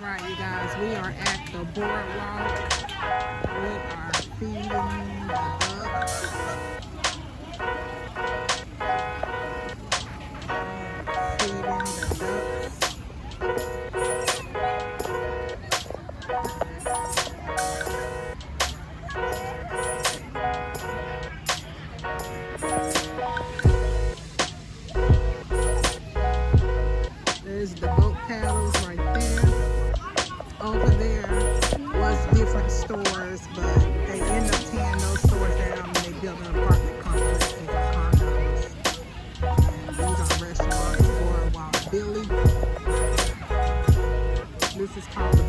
All right, you guys, we are at the boardwalk. We are feeding the ducks. Feeding the ducks. Thank you. over there was different stores, but they end up tearing those stores down and they build an apartment complex over condos. And these are restaurants for a while. Billy, this is called